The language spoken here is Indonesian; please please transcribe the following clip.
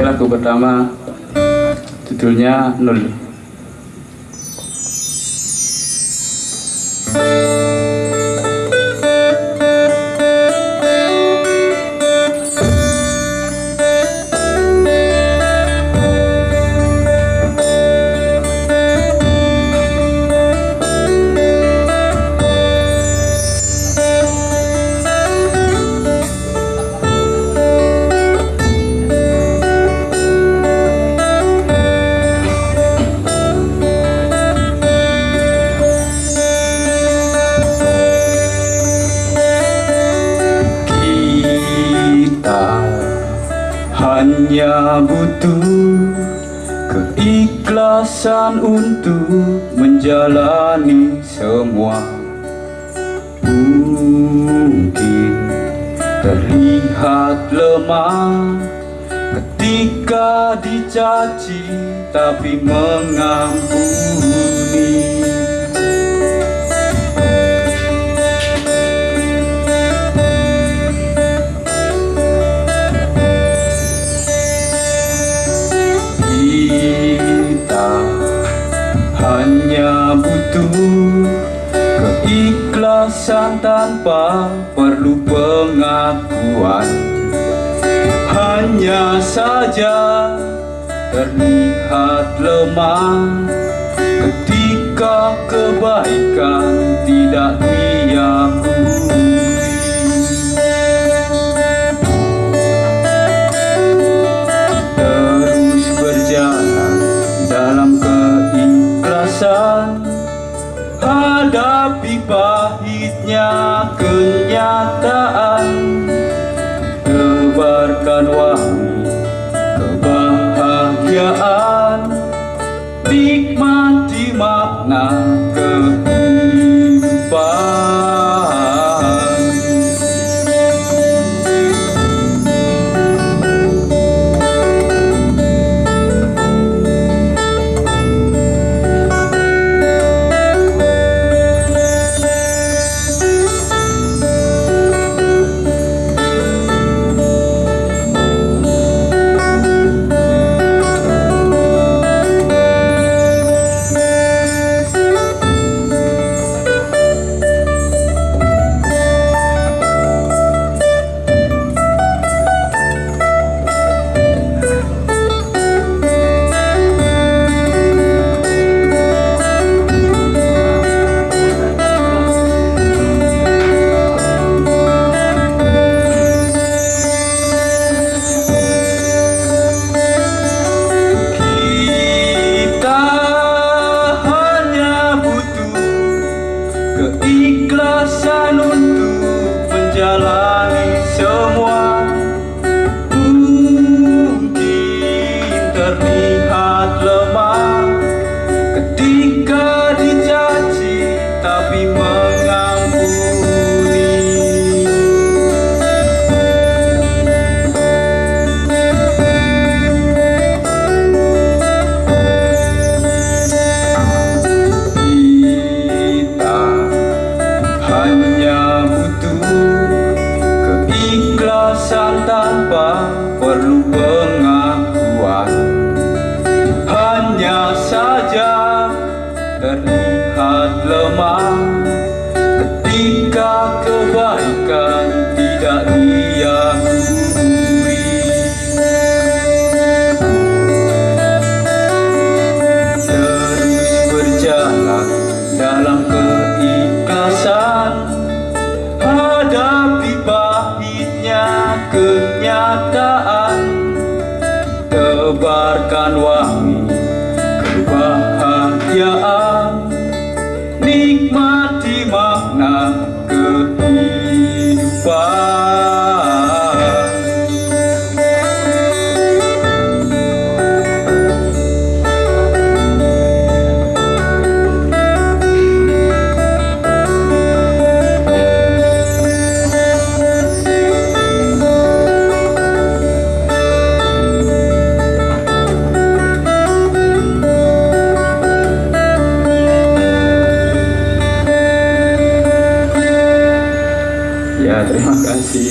Oke lagu pertama judulnya Nul. Hanya butuh keikhlasan untuk menjalani semua. Mungkin terlihat lemah ketika dicaci tapi mengampuni hanya butuh keikhlasan tanpa perlu pengakuan. Hanya saja terlihat lemah ketika kebaikan tidak diakui pahitnya kenyataan tebarkan wangi kebahagiaan nikmati makna dalam keikhlasan hadapi pahitnya kenyataan. Tebarkan wajah terima kasih.